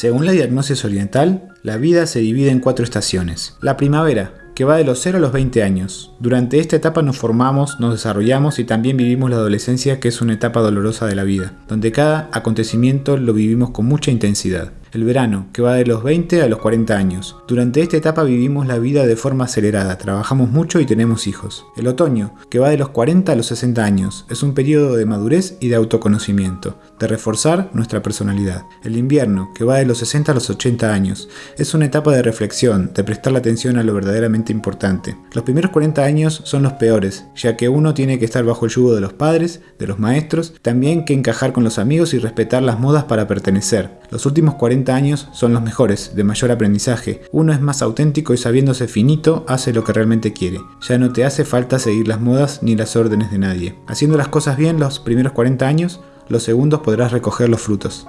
Según la diagnosis oriental, la vida se divide en cuatro estaciones. La primavera, que va de los 0 a los 20 años. Durante esta etapa nos formamos, nos desarrollamos y también vivimos la adolescencia que es una etapa dolorosa de la vida, donde cada acontecimiento lo vivimos con mucha intensidad el verano, que va de los 20 a los 40 años. Durante esta etapa vivimos la vida de forma acelerada, trabajamos mucho y tenemos hijos. El otoño, que va de los 40 a los 60 años, es un periodo de madurez y de autoconocimiento, de reforzar nuestra personalidad. El invierno, que va de los 60 a los 80 años, es una etapa de reflexión, de prestar la atención a lo verdaderamente importante. Los primeros 40 años son los peores, ya que uno tiene que estar bajo el yugo de los padres, de los maestros, también que encajar con los amigos y respetar las modas para pertenecer. Los últimos 40 años son los mejores, de mayor aprendizaje. Uno es más auténtico y sabiéndose finito hace lo que realmente quiere. Ya no te hace falta seguir las modas ni las órdenes de nadie. Haciendo las cosas bien los primeros 40 años, los segundos podrás recoger los frutos.